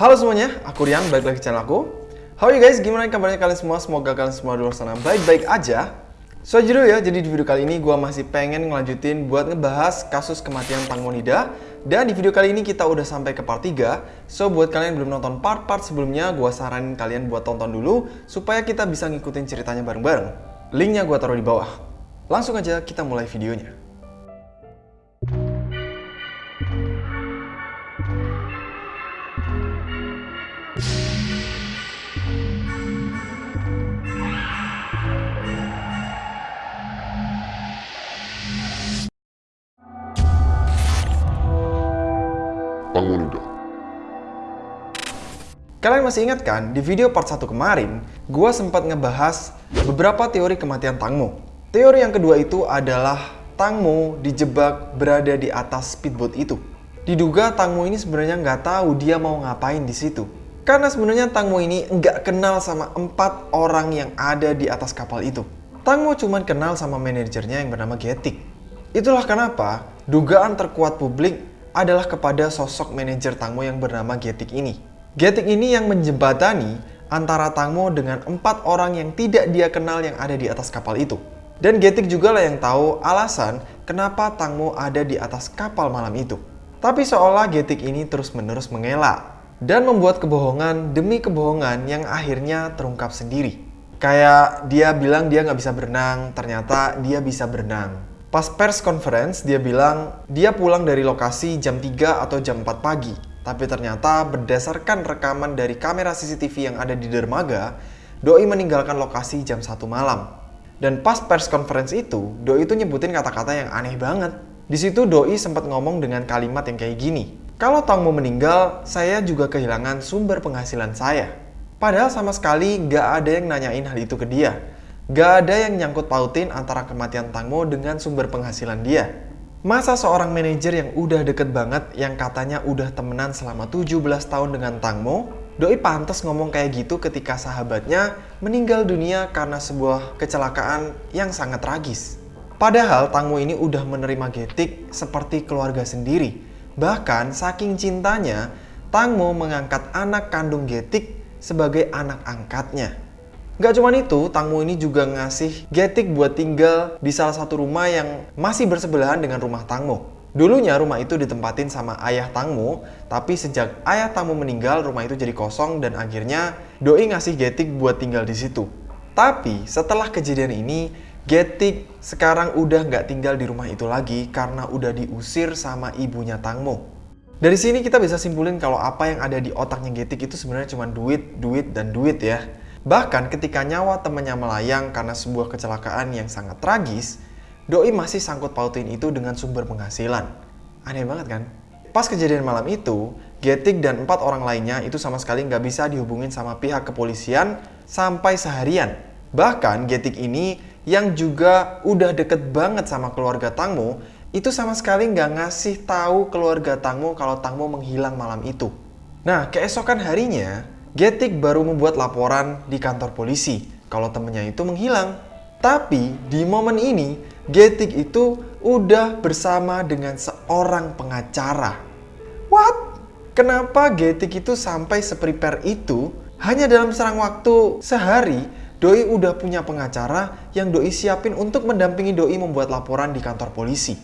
Halo semuanya, aku Rian, balik lagi channel aku. How are you guys? Gimana kabarnya kalian semua? Semoga kalian semua di luar sana baik-baik aja. So jujur ya, jadi di video kali ini gue masih pengen ngelanjutin buat ngebahas kasus kematian Tang Monida. Dan di video kali ini kita udah sampai ke part 3. So buat kalian yang belum nonton part-part sebelumnya, gue saranin kalian buat tonton dulu supaya kita bisa ngikutin ceritanya bareng-bareng. Linknya gue taruh di bawah. Langsung aja kita mulai videonya. Tang Monida. Kalian masih ingat kan, di video part 1 kemarin, gua sempat ngebahas beberapa teori kematian Tangmo. Teori yang kedua itu adalah Tangmo dijebak berada di atas speedboat itu. Diduga Tangmo ini sebenarnya nggak tahu dia mau ngapain di situ. Karena sebenarnya Tangmo ini nggak kenal sama empat orang yang ada di atas kapal itu. Tangmo cuma kenal sama manajernya yang bernama Getik. Itulah kenapa dugaan terkuat publik adalah kepada sosok manajer Tangmo yang bernama Getik ini. Getik ini yang menjembatani antara Tangmo dengan empat orang yang tidak dia kenal yang ada di atas kapal itu. Dan Getik juga lah yang tahu alasan kenapa Tangmo ada di atas kapal malam itu. Tapi seolah Getik ini terus-menerus mengelak dan membuat kebohongan demi kebohongan yang akhirnya terungkap sendiri. Kayak dia bilang dia nggak bisa berenang, ternyata dia bisa berenang. Pas pers conference, dia bilang dia pulang dari lokasi jam 3 atau jam 4 pagi. Tapi ternyata berdasarkan rekaman dari kamera CCTV yang ada di dermaga, Doi meninggalkan lokasi jam 1 malam. Dan pas pers conference itu, Doi itu nyebutin kata-kata yang aneh banget. Di situ Doi sempat ngomong dengan kalimat yang kayak gini. Kalau Tang mau meninggal, saya juga kehilangan sumber penghasilan saya. Padahal sama sekali gak ada yang nanyain hal itu ke dia. Gak ada yang nyangkut pautin antara kematian Tangmo dengan sumber penghasilan dia. Masa seorang manajer yang udah deket banget, yang katanya udah temenan selama 17 tahun dengan Tangmo, Doi pantas ngomong kayak gitu ketika sahabatnya meninggal dunia karena sebuah kecelakaan yang sangat tragis. Padahal Tangmo ini udah menerima Getik seperti keluarga sendiri. Bahkan saking cintanya, Tangmo mengangkat anak kandung Getik sebagai anak angkatnya. Gak cuma itu, Tangmo ini juga ngasih Getik buat tinggal di salah satu rumah yang masih bersebelahan dengan rumah Tangmo. Dulunya rumah itu ditempatin sama ayah Tangmo, tapi sejak ayah Tangmo meninggal, rumah itu jadi kosong dan akhirnya Doi ngasih Getik buat tinggal di situ. Tapi setelah kejadian ini, Getik sekarang udah nggak tinggal di rumah itu lagi karena udah diusir sama ibunya Tangmo. Dari sini kita bisa simpulin kalau apa yang ada di otaknya Getik itu sebenarnya cuma duit, duit, dan duit ya. Bahkan ketika nyawa temannya melayang karena sebuah kecelakaan yang sangat tragis, Doi masih sangkut pautin itu dengan sumber penghasilan. Aneh banget kan? Pas kejadian malam itu, Getik dan empat orang lainnya itu sama sekali nggak bisa dihubungin sama pihak kepolisian sampai seharian. Bahkan Getik ini yang juga udah deket banget sama keluarga Tangmo, itu sama sekali nggak ngasih tahu keluarga Tangmo kalau Tangmo menghilang malam itu. Nah, keesokan harinya, Getik baru membuat laporan di kantor polisi kalau temennya itu menghilang. Tapi di momen ini, Getik itu udah bersama dengan seorang pengacara. What? Kenapa Getik itu sampai seprepare itu? Hanya dalam serang waktu sehari, Doi udah punya pengacara yang Doi siapin untuk mendampingi Doi membuat laporan di kantor polisi.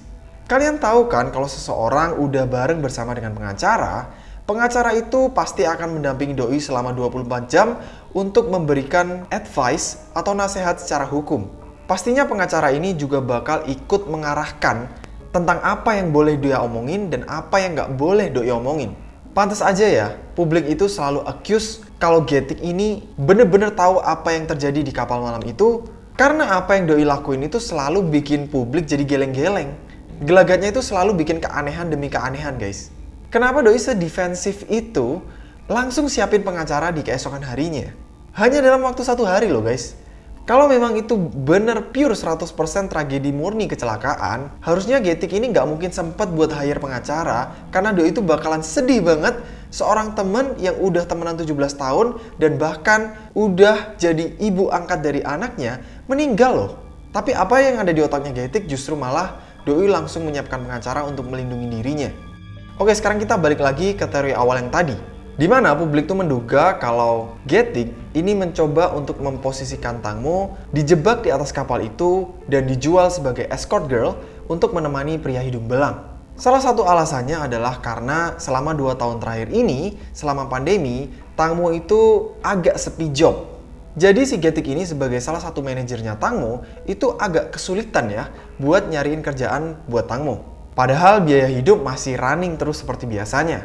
Kalian tahu kan kalau seseorang udah bareng bersama dengan pengacara, Pengacara itu pasti akan mendampingi doi selama 24 jam untuk memberikan advice atau nasihat secara hukum. Pastinya pengacara ini juga bakal ikut mengarahkan tentang apa yang boleh dia omongin dan apa yang nggak boleh doi omongin. Pantas aja ya, publik itu selalu accuse kalau Getik ini bener-bener tahu apa yang terjadi di kapal malam itu karena apa yang doi lakuin itu selalu bikin publik jadi geleng-geleng. Gelagatnya itu selalu bikin keanehan demi keanehan guys. Kenapa Doi sedefensif itu langsung siapin pengacara di keesokan harinya? Hanya dalam waktu satu hari loh guys. Kalau memang itu bener pure 100% tragedi murni kecelakaan, harusnya Getik ini nggak mungkin sempet buat hire pengacara karena Doi itu bakalan sedih banget seorang temen yang udah temenan 17 tahun dan bahkan udah jadi ibu angkat dari anaknya meninggal loh. Tapi apa yang ada di otaknya Getik justru malah Doi langsung menyiapkan pengacara untuk melindungi dirinya. Oke, sekarang kita balik lagi ke teori awal yang tadi. Di mana publik tuh menduga kalau Getik ini mencoba untuk memposisikan Tangmo dijebak di atas kapal itu dan dijual sebagai escort girl untuk menemani pria hidung belang. Salah satu alasannya adalah karena selama 2 tahun terakhir ini, selama pandemi, Tangmo itu agak sepi job. Jadi si Getik ini sebagai salah satu manajernya Tangmo itu agak kesulitan ya buat nyariin kerjaan buat Tangmo. Padahal biaya hidup masih running terus seperti biasanya.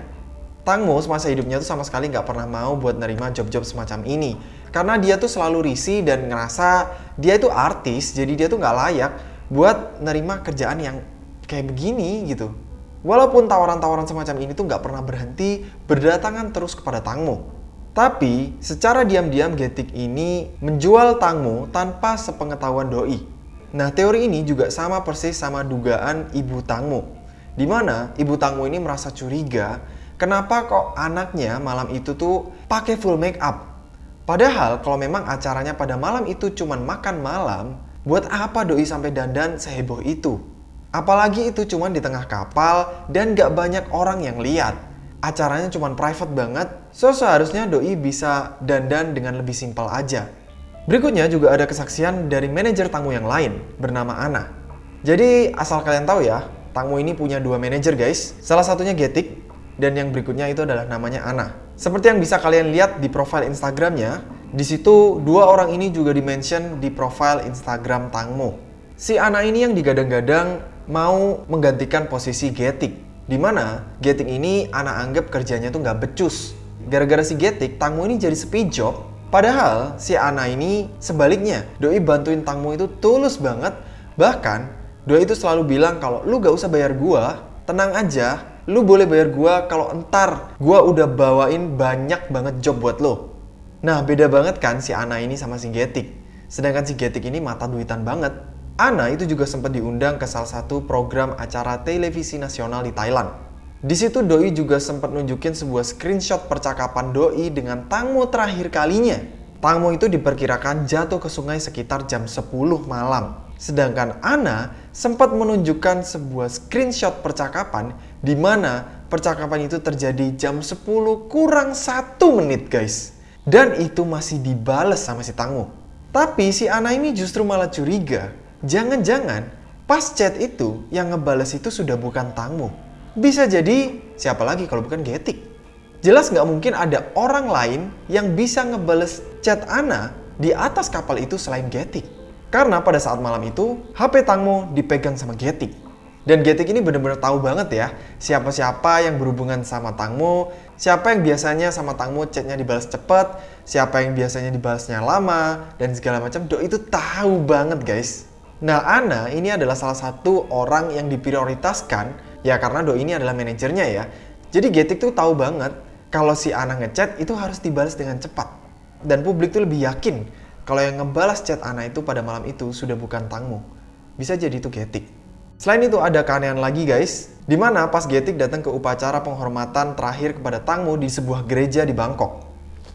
Tang Mo semasa hidupnya tuh sama sekali nggak pernah mau buat nerima job-job semacam ini. Karena dia tuh selalu risih dan ngerasa dia itu artis, jadi dia tuh nggak layak buat nerima kerjaan yang kayak begini gitu. Walaupun tawaran-tawaran semacam ini tuh nggak pernah berhenti berdatangan terus kepada Tang Mo. Tapi secara diam-diam Getik ini menjual Tang Mo tanpa sepengetahuan Doi. Nah teori ini juga sama persis sama dugaan ibu Tang Mo. Di mana ibu Tang Mo ini merasa curiga kenapa kok anaknya malam itu tuh pakai full make up? Padahal kalau memang acaranya pada malam itu cuma makan malam, buat apa doi sampai dandan seheboh itu? Apalagi itu cuma di tengah kapal dan gak banyak orang yang lihat. Acaranya cuma private banget, so seharusnya doi bisa dandan dengan lebih simpel aja. Berikutnya juga ada kesaksian dari manajer tamu yang lain bernama Ana. Jadi asal kalian tahu ya, tamu ini punya dua manajer guys. Salah satunya Getik dan yang berikutnya itu adalah namanya Ana. Seperti yang bisa kalian lihat di profile Instagramnya, di situ dua orang ini juga dimention di profile Instagram Tangmo. Si Ana ini yang digadang-gadang mau menggantikan posisi Getik, di mana Getik ini Ana anggap kerjanya tuh nggak becus. Gara-gara si Getik, Tangmo ini jadi sepi job. Padahal si Ana ini sebaliknya, Doi bantuin Tangmo itu tulus banget. Bahkan Doi itu selalu bilang kalau lu gak usah bayar gua, tenang aja, lu boleh bayar gua kalau entar gua udah bawain banyak banget job buat lo. Nah, beda banget kan si Ana ini sama si Getik. Sedangkan si Getik ini mata duitan banget. Ana itu juga sempat diundang ke salah satu program acara televisi nasional di Thailand. Di situ Doi juga sempat nunjukin sebuah screenshot percakapan Doi dengan Tangmo terakhir kalinya. Tangmo itu diperkirakan jatuh ke sungai sekitar jam 10 malam. Sedangkan Ana sempat menunjukkan sebuah screenshot percakapan di mana percakapan itu terjadi jam 10 kurang 1 menit guys. Dan itu masih dibales sama si Tangu. Tapi si Ana ini justru malah curiga. Jangan-jangan pas chat itu yang ngebales itu sudah bukan Tangmu. Bisa jadi siapa lagi kalau bukan Getik. Jelas nggak mungkin ada orang lain yang bisa ngebales chat Ana di atas kapal itu selain Getik. Karena pada saat malam itu, HP Tangmo dipegang sama Getik. Dan Getik ini bener-bener tahu banget ya, siapa-siapa yang berhubungan sama Tangmo, siapa yang biasanya sama Tangmo chatnya dibalas cepet, siapa yang biasanya dibalasnya lama, dan segala macam. Do itu tahu banget guys. Nah, Ana ini adalah salah satu orang yang diprioritaskan, ya karena Do ini adalah manajernya ya. Jadi Getik tuh tahu banget kalau si Ana ngechat itu harus dibalas dengan cepat. Dan publik tuh lebih yakin kalau yang ngebalas chat Ana itu pada malam itu sudah bukan Tangmo. Bisa jadi itu Getik. Selain itu ada keanehan lagi guys, di mana pas Getik datang ke upacara penghormatan terakhir kepada Tangmo di sebuah gereja di Bangkok.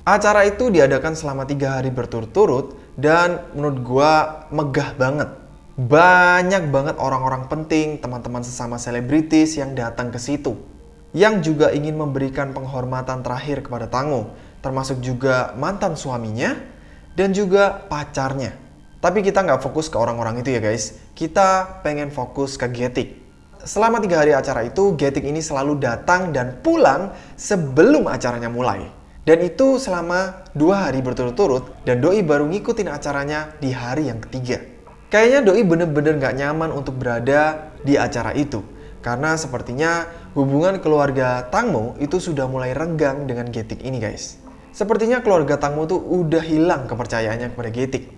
Acara itu diadakan selama tiga hari berturut-turut dan menurut gua megah banget. Banyak banget orang-orang penting, teman-teman sesama selebritis yang datang ke situ. Yang juga ingin memberikan penghormatan terakhir kepada Tangmo, termasuk juga mantan suaminya, dan juga pacarnya. Tapi kita nggak fokus ke orang-orang itu ya guys. Kita pengen fokus ke Getik. Selama tiga hari acara itu, Getik ini selalu datang dan pulang sebelum acaranya mulai. Dan itu selama dua hari berturut-turut dan Doi baru ngikutin acaranya di hari yang ketiga. Kayaknya Doi bener-bener nggak nyaman untuk berada di acara itu. Karena sepertinya hubungan keluarga Tangmo itu sudah mulai renggang dengan Getik ini guys. Sepertinya keluarga Tangmo tuh udah hilang kepercayaannya kepada Getik.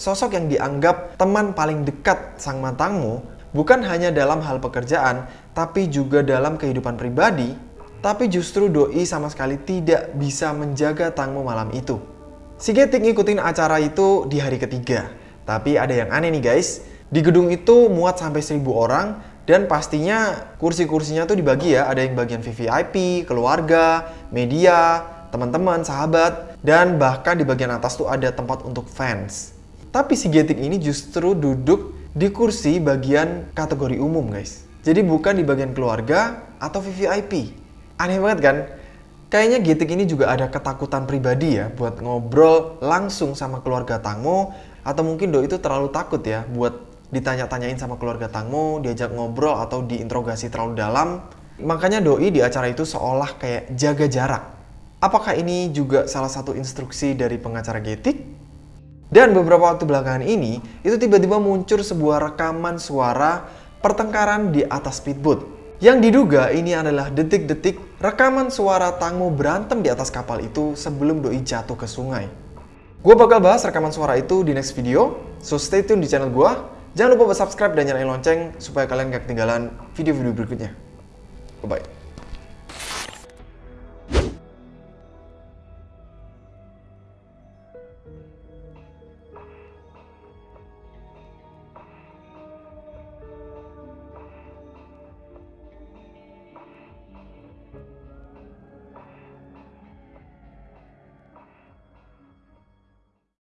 Sosok yang dianggap teman paling dekat sang Tangmo bukan hanya dalam hal pekerjaan, tapi juga dalam kehidupan pribadi, tapi justru Doi sama sekali tidak bisa menjaga Tangmo malam itu. Si Getik ngikutin acara itu di hari ketiga. Tapi ada yang aneh nih guys, di gedung itu muat sampai seribu orang dan pastinya kursi-kursinya tuh dibagi ya, ada yang bagian VVIP, keluarga, media, teman-teman, sahabat, dan bahkan di bagian atas tuh ada tempat untuk fans. Tapi si Getik ini justru duduk di kursi bagian kategori umum guys. Jadi bukan di bagian keluarga atau VVIP. Aneh banget kan? Kayaknya Getik ini juga ada ketakutan pribadi ya buat ngobrol langsung sama keluarga Tangmo atau mungkin Doi itu terlalu takut ya buat ditanya-tanyain sama keluarga Tangmo, diajak ngobrol atau diinterogasi terlalu dalam. Makanya Doi di acara itu seolah kayak jaga jarak. Apakah ini juga salah satu instruksi dari pengacara Getik? Dan beberapa waktu belakangan ini, itu tiba-tiba muncul sebuah rekaman suara pertengkaran di atas speedboat. Yang diduga ini adalah detik-detik rekaman suara Tangmo berantem di atas kapal itu sebelum Doi jatuh ke sungai. Gue bakal bahas rekaman suara itu di next video, so stay tune di channel gue. Jangan lupa subscribe dan nyalain lonceng supaya kalian gak ketinggalan video-video berikutnya. Bye-bye.